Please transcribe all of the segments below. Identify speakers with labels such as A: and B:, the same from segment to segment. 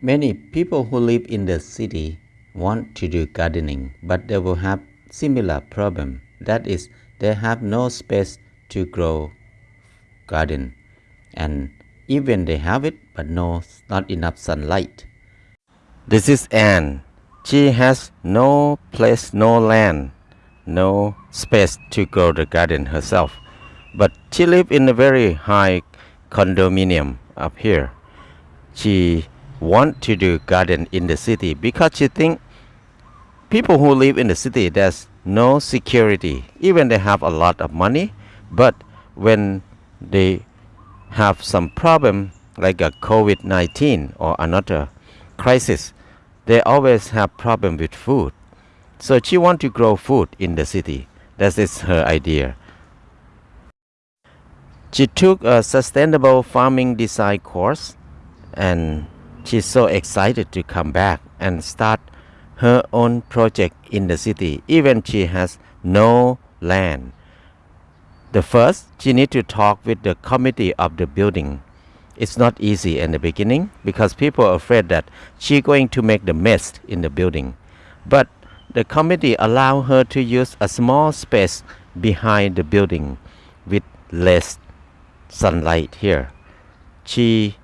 A: Many people who live in the city want to do gardening, but they will have similar problem. That is, they have no space to grow garden, and even they have it, but no, not enough sunlight. This is Anne. She has no place, no land, no space to grow the garden herself. But she lives in a very high condominium up here. She want to do garden in the city because she think people who live in the city there's no security. Even they have a lot of money but when they have some problem like a covid-19 or another crisis they always have problem with food. So she want to grow food in the city. That is her idea. She took a sustainable farming design course and she's so excited to come back and start her own project in the city even she has no land. The first she need to talk with the committee of the building. It's not easy in the beginning because people are afraid that she going to make the mess in the building. But the committee allow her to use a small space behind the building with less sunlight here. She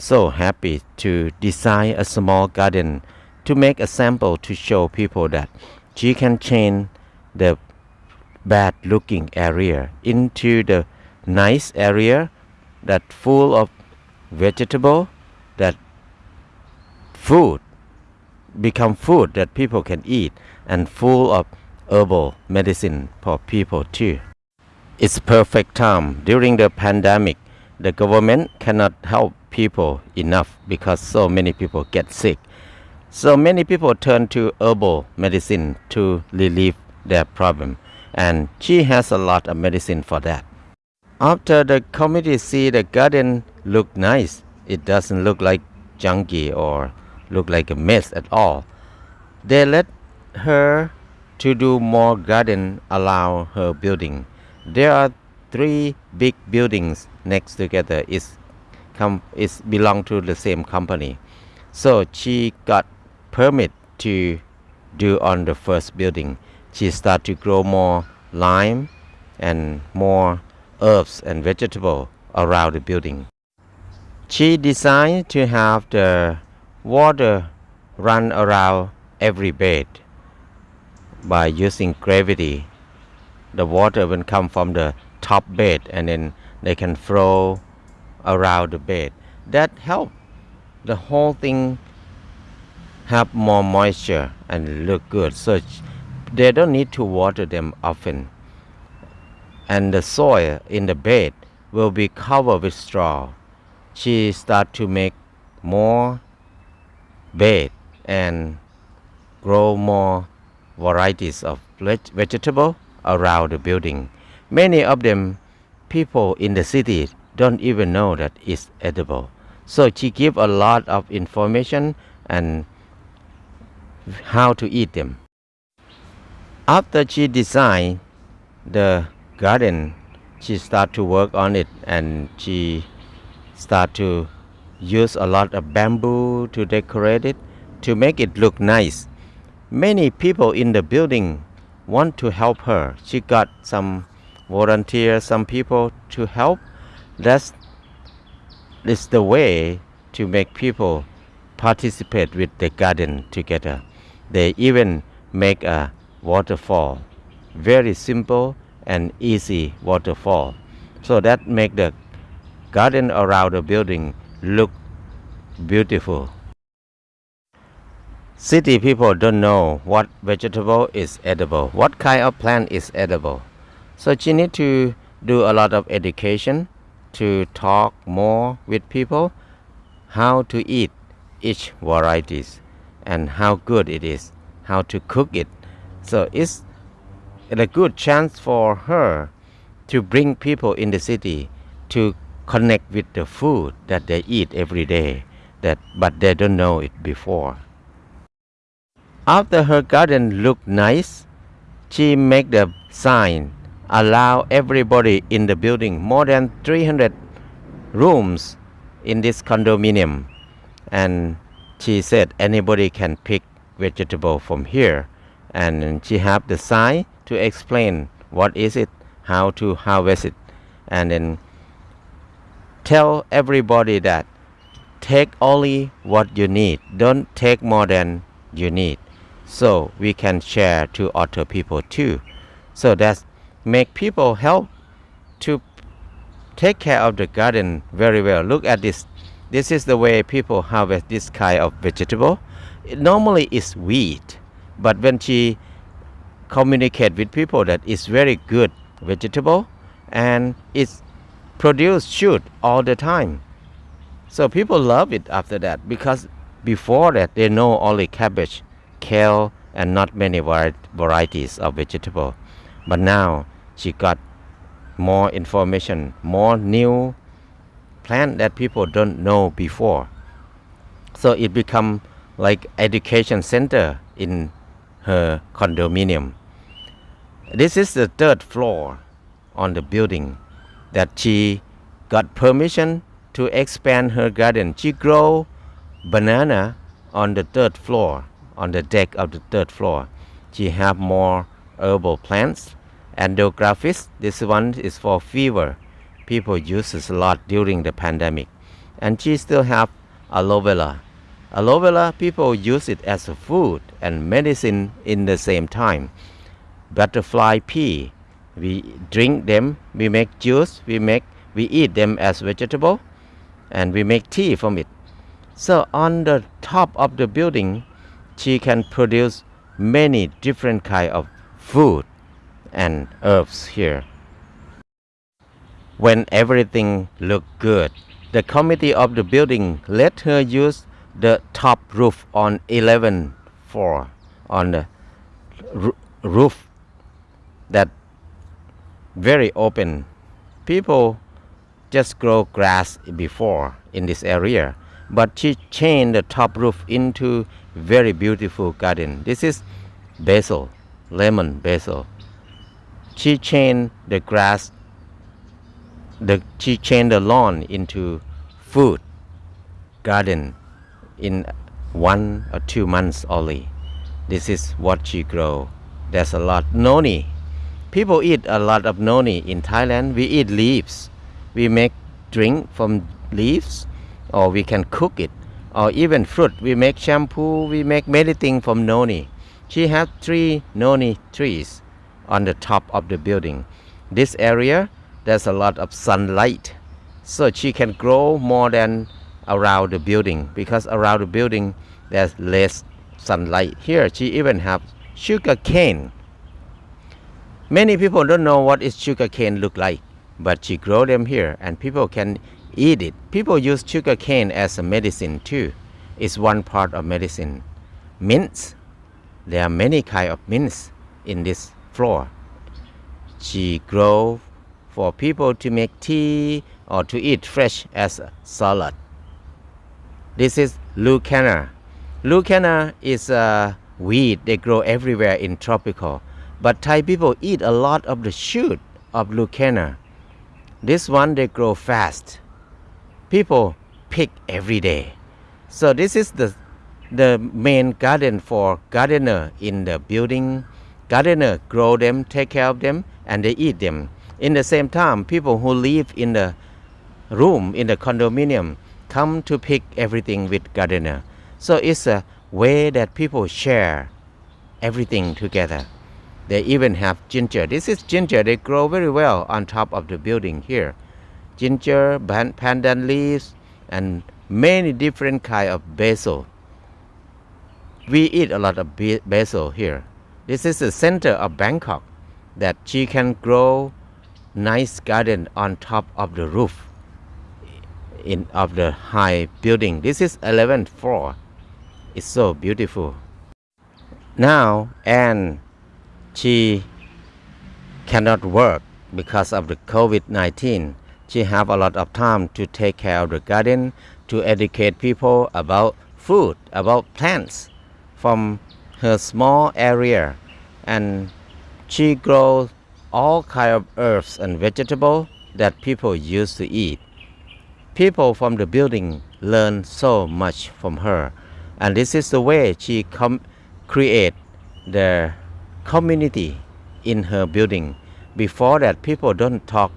A: so happy to design a small garden to make a sample to show people that she can change the bad looking area into the nice area that full of vegetable that food become food that people can eat and full of herbal medicine for people too. It's perfect time. During the pandemic the government cannot help people enough because so many people get sick. So many people turn to herbal medicine to relieve their problem and she has a lot of medicine for that. After the committee see the garden look nice, it doesn't look like junky or look like a mess at all. They let her to do more garden allow her building. There are three big buildings next together. It's com- is belong to the same company. So she got permit to do on the first building. She start to grow more lime and more herbs and vegetable around the building. She designed to have the water run around every bed by using gravity. The water will come from the top bed and then they can flow around the bed. That help the whole thing have more moisture and look good. So they don't need to water them often. And the soil in the bed will be covered with straw. She start to make more bed and grow more varieties of vegetable around the building. Many of them people in the city don't even know that it's edible. So she give a lot of information and how to eat them. After she designed the garden, she start to work on it and she start to use a lot of bamboo to decorate it to make it look nice. Many people in the building want to help her. She got some volunteers, some people to help that's is the way to make people participate with the garden together. They even make a waterfall, very simple and easy waterfall. So that make the garden around the building look beautiful. City people don't know what vegetable is edible, what kind of plant is edible. So you need to do a lot of education to talk more with people how to eat each varieties and how good it is, how to cook it. So it's a good chance for her to bring people in the city to connect with the food that they eat every day that but they don't know it before. After her garden looked nice, she made the sign allow everybody in the building more than 300 rooms in this condominium. And she said anybody can pick vegetable from here. And she have the sign to explain what is it how to harvest it. And then tell everybody that take only what you need. Don't take more than you need. So we can share to other people too. So that make people help to take care of the garden very well. Look at this. This is the way people harvest this kind of vegetable. It normally it's wheat but when she communicate with people that it's very good vegetable and it's produce shoot all the time. So people love it after that because before that they know only cabbage kale and not many varieties of vegetable. But now she got more information more new plant that people don't know before. So it become like education center in her condominium. This is the third floor on the building that she got permission to expand her garden. She grow banana on the third floor on the deck of the third floor. She have more herbal plants andrographis this one is for fever. People use this a lot during the pandemic. And she still have aloe vera. Aloe vera people use it as a food and medicine in the same time. Butterfly pea we drink them we make juice we make we eat them as vegetable and we make tea from it. So on the top of the building she can produce many different kind of food and herbs here. When everything looked good the committee of the building let her use the top roof on 11 floor on the roof that very open. People just grow grass before in this area but she changed the top roof into very beautiful garden. This is basil lemon basil she changed the grass the she changed the lawn into food garden in one or two months only. This is what she grow. There's a lot noni. People eat a lot of noni in thailand. We eat leaves. We make drink from leaves or we can cook it. Or even fruit. We make shampoo. We make many things from noni. She has three noni trees on the top of the building. This area there's a lot of sunlight so she can grow more than around the building because around the building there's less sunlight here. She even have sugar cane. Many people don't know what is sugar cane look like but she grow them here and people can eat it. People use sugar cane as a medicine too. It's one part of medicine. Mints. There are many kind of mints in this floor she grow for people to make tea or to eat fresh as a salad this is leucaena. Leucaena is a weed they grow everywhere in tropical. But Thai people eat a lot of the shoot of leucaena. This one they grow fast. People pick every day. So this is the the main garden for gardener in the building. Gardener grow them, take care of them, and they eat them. In the same time, people who live in the room in the condominium come to pick everything with gardener. So it's a way that people share everything together. They even have ginger. This is ginger. They grow very well on top of the building here. Ginger, pandan leaves, and many different kind of basil. We eat a lot of basil here. This is the center of Bangkok that she can grow nice garden on top of the roof in of the high building. This is 11th floor. It's so beautiful. Now, and she cannot work because of the COVID-19. She have a lot of time to take care of the garden, to educate people about food, about plants from her small area. And she grows all kind of herbs and vegetables that people used to eat people from the building learn so much from her and this is the way she com- create the community in her building before that people don't talk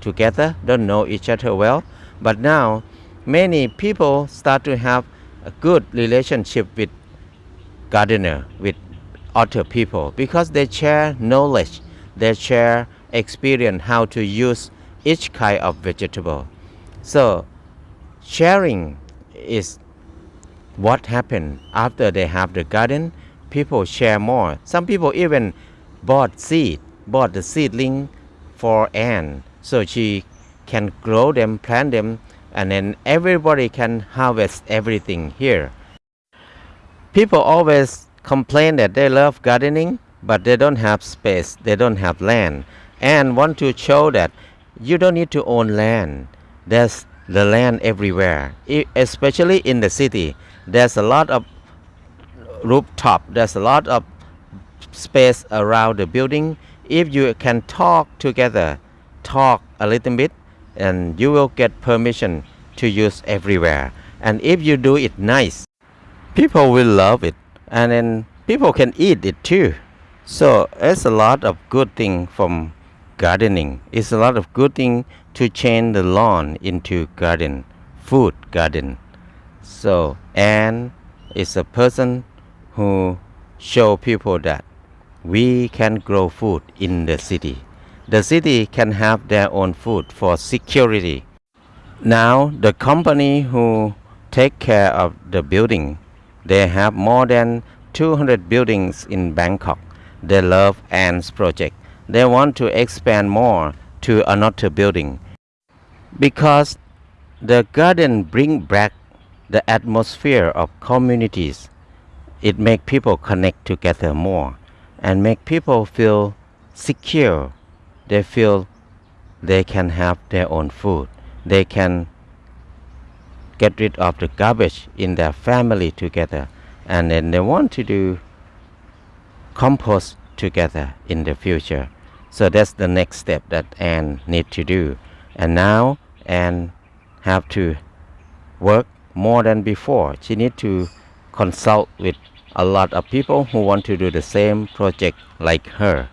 A: together don't know each other well but now many people start to have a good relationship with gardener with other people because they share knowledge they share experience how to use each kind of vegetable. So sharing is what happened after they have the garden. People share more. Some people even bought seed bought the seedling for Anne so she can grow them plant them and then everybody can harvest everything here people always complain that they love gardening but they don't have space they don't have land. And want to show that you don't need to own land. There's the land everywhere. Especially in the city there's a lot of rooftop there's a lot of space around the building. If you can talk together talk a little bit and you will get permission to use everywhere. And if you do it nice people will love it and then people can eat it too. So it's a lot of good thing from gardening. It's a lot of good thing to change the lawn into garden food garden. So Anne is a person who show people that we can grow food in the city. The city can have their own food for security. Now the company who take care of the building they have more than 200 buildings in bangkok. They love Anne's project. They want to expand more to another building. Because the garden bring back the atmosphere of communities it make people connect together more and make people feel secure. They feel they can have their own food. They can get rid of the garbage in their family together and then they want to do compost together in the future. So that's the next step that Anne need to do. And now Anne have to work more than before. She need to consult with a lot of people who want to do the same project like her